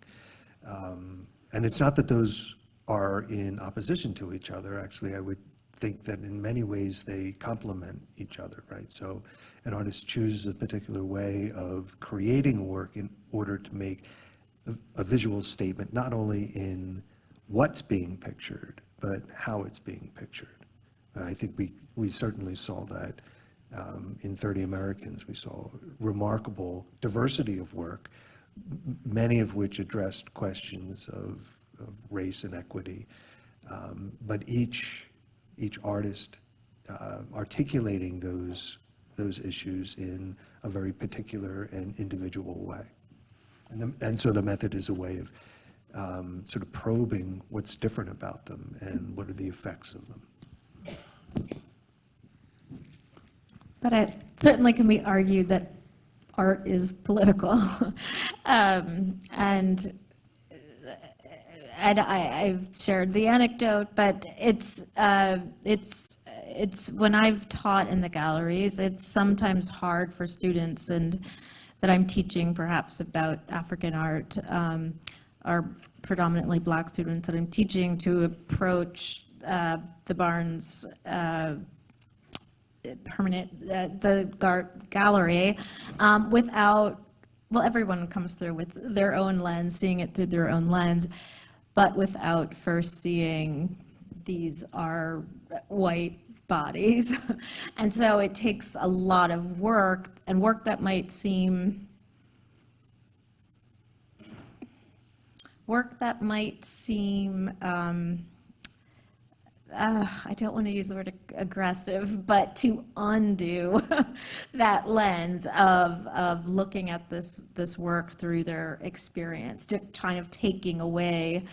Um, And it's not that those are in opposition to each other, actually, I would think that in many ways they complement each other, right? So an artist chooses a particular way of creating work in order to make a- a visual statement, not only in what's being pictured, but how it's being pictured. And I think we, we certainly saw that um, in 30 Americans. We saw remarkable diversity of work, many of which addressed questions of, of race and equity. Um, But each, each artist uh, articulating those, those issues in a very particular and individual way. And, the, and so the method is a way of um, sort of probing what's different about them and what are the effects of them. But it certainly can be argued that art is political. Um, And and I, I've shared the anecdote, but it's, uh, it's, it's, when I've taught in the galleries, it's sometimes hard for students and that I'm teaching perhaps about African art um, are predominantly black students that I'm teaching to approach uh, the Barnes uh, permanent, uh, the gallery um, without, well, everyone comes through with their own lens, seeing it through their own lens, but without first seeing these are white bodies. and so it takes a lot of work and work that might seem work that might seem um, uh, I don't want to use the word aggressive, but to undo that lens of, of looking at this, this work through their experience, to kind of taking away,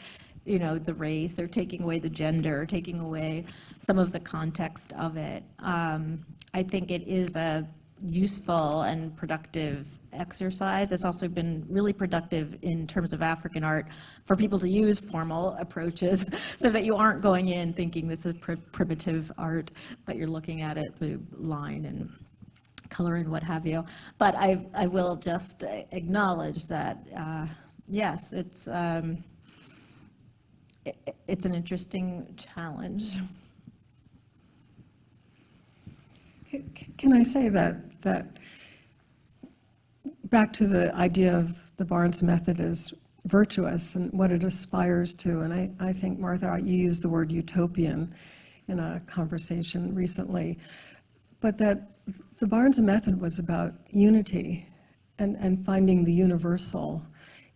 you know, the race or taking away the gender, taking away some of the context of it. Um, I think it is a useful and productive exercise. It's also been really productive in terms of African art for people to use formal approaches so that you aren't going in thinking this is pr- primitive art, but you're looking at it through line and color and what have you. But I, I will just acknowledge that, uh, yes, it's, um, it, it's an interesting challenge. Can I say that, that, back to the idea of the Barnes method as virtuous and what it aspires to, and I, I think, Martha, you used the word utopian in a conversation recently, but that the Barnes method was about unity and, and finding the universal.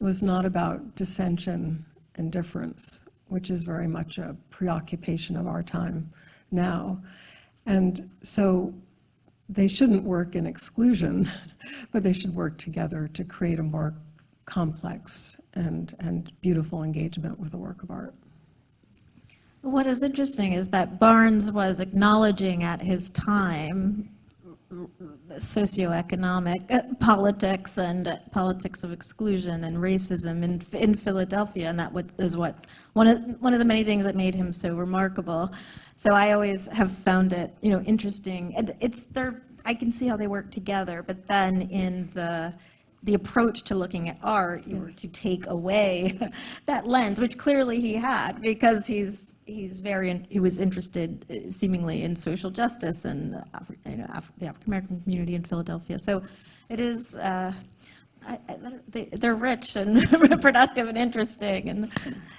It was not about dissension and difference, which is very much a preoccupation of our time now. And so they shouldn't work in exclusion, but they should work together to create a more complex and, and beautiful engagement with a work of art. What is interesting is that Barnes was acknowledging at his time socioeconomic uh, politics and uh, politics of exclusion and racism in, in Philadelphia, and that was, is what one of one of the many things that made him so remarkable. So I always have found it, you know, interesting. And it's there. I can see how they work together, but then in the the approach to looking at art, you were to take away that lens, which clearly he had, because he's he's very he was interested uh, seemingly in social justice and you know, Af- the African American community in Philadelphia. So it is. Uh, I, I, they, they're rich and productive and interesting, and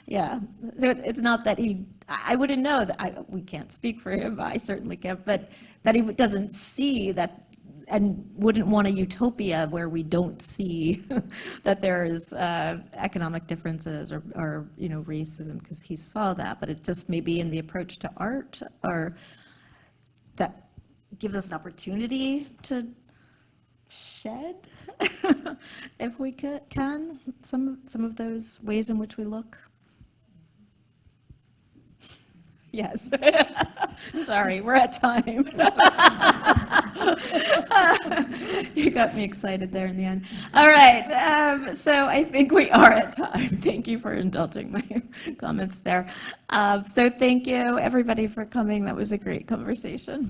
yeah. So it- it's not that he. I I wouldn't know that. I, we can't speak for him. I certainly can't. But that he doesn't see that and wouldn't want a utopia where we don't see that there is uh, economic differences or, or, you know, racism, because he saw that, but it just may be in the approach to art or that gives us an opportunity to shed, if we can, some, some of those ways in which we look. Yes. Sorry, we're at time. You got me excited there in the end. All right, um, so I think we are at time. Thank you for indulging my comments there. Um, So thank you, everybody, for coming. That was a great conversation.